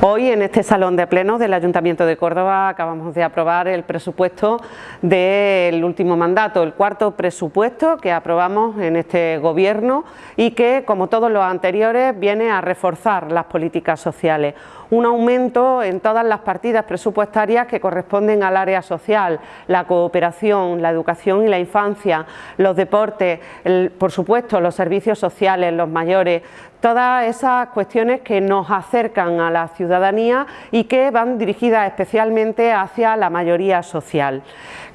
Hoy en este salón de plenos del Ayuntamiento de Córdoba acabamos de aprobar el presupuesto del último mandato, el cuarto presupuesto que aprobamos en este gobierno y que, como todos los anteriores, viene a reforzar las políticas sociales. Un aumento en todas las partidas presupuestarias que corresponden al área social, la cooperación, la educación y la infancia, los deportes, por supuesto los servicios sociales, los mayores, todas esas cuestiones que nos acercan a la y que van dirigidas especialmente hacia la mayoría social.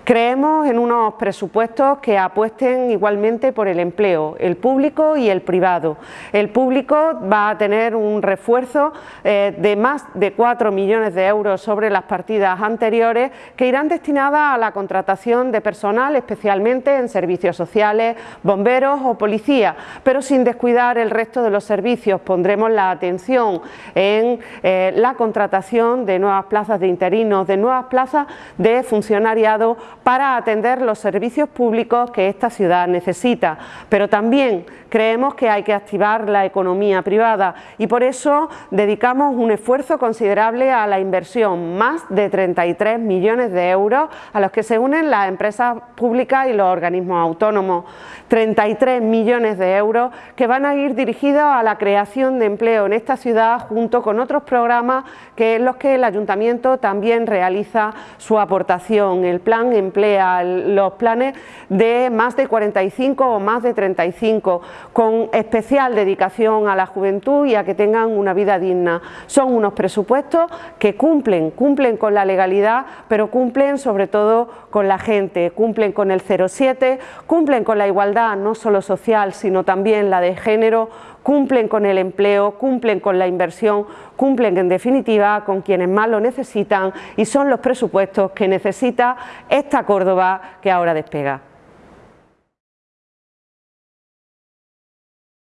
Creemos en unos presupuestos que apuesten igualmente por el empleo, el público y el privado. El público va a tener un refuerzo eh, de más de 4 millones de euros sobre las partidas anteriores que irán destinadas a la contratación de personal, especialmente en servicios sociales, bomberos o policía, pero sin descuidar el resto de los servicios. Pondremos la atención en eh, la contratación de nuevas plazas de interinos, de nuevas plazas de funcionariado para atender los servicios públicos que esta ciudad necesita, pero también creemos que hay que activar la economía privada y por eso dedicamos un esfuerzo considerable a la inversión, más de 33 millones de euros a los que se unen las empresas públicas y los organismos autónomos, 33 millones de euros que van a ir dirigidos a la creación de empleo en esta ciudad junto con otros que en los que el Ayuntamiento también realiza su aportación, el Plan Emplea, los planes de más de 45 o más de 35 con especial dedicación a la juventud y a que tengan una vida digna. Son unos presupuestos que cumplen, cumplen con la legalidad, pero cumplen sobre todo con la gente, cumplen con el 07, cumplen con la igualdad no solo social, sino también la de género, cumplen con el empleo, cumplen con la inversión, cumplen en definitiva con quienes más lo necesitan y son los presupuestos que necesita esta Córdoba que ahora despega.